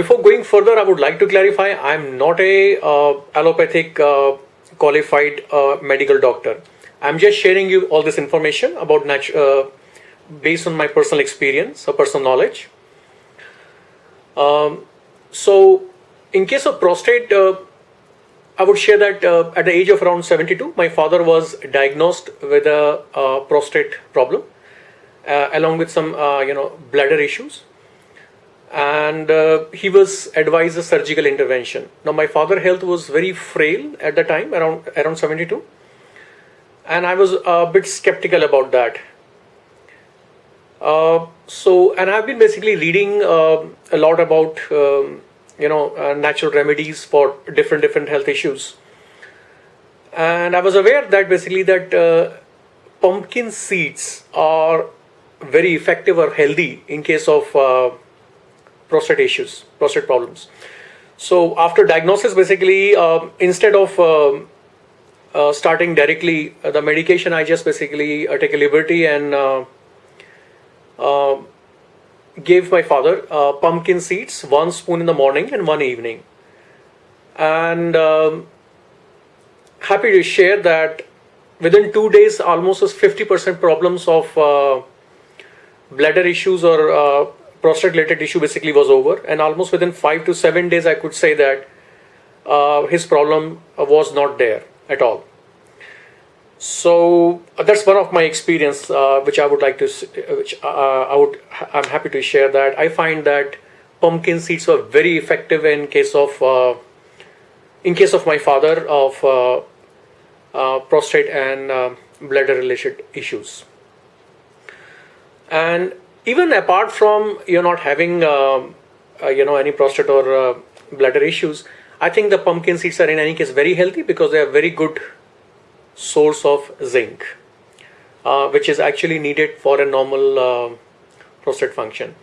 Before going further, I would like to clarify I'm not a uh, allopathic uh, qualified uh, medical doctor. I'm just sharing you all this information about uh, based on my personal experience or personal knowledge. Um, so, in case of prostate, uh, I would share that uh, at the age of around 72, my father was diagnosed with a uh, prostate problem, uh, along with some uh, you know bladder issues and uh, he was advised a surgical intervention. Now my father' health was very frail at the time, around around 72, and I was a bit skeptical about that. Uh, so, and I've been basically reading uh, a lot about um, you know uh, natural remedies for different different health issues, and I was aware that basically that uh, pumpkin seeds are very effective or healthy in case of uh, prostate issues, prostate problems. So after diagnosis, basically, um, instead of um, uh, starting directly uh, the medication, I just basically uh, take a liberty and uh, uh, gave my father uh, pumpkin seeds, one spoon in the morning and one evening. And um, happy to share that within two days, almost 50% problems of uh, bladder issues or uh, prostate related issue basically was over. And almost within five to seven days i could say that uh, his problem uh, was not there at all. So uh, that's one of my experience uh, which i would like to uh, which uh, i would i'm happy to share that. I find that pumpkin seeds were very effective in case of uh, in case of my father of uh, uh, prostate and uh, bladder related issues. And even apart from you're not having um uh, you know any prostate or uh, bladder issues i think the pumpkin seeds are in any case very healthy because they are very good source of zinc uh, which is actually needed for a normal uh, prostate function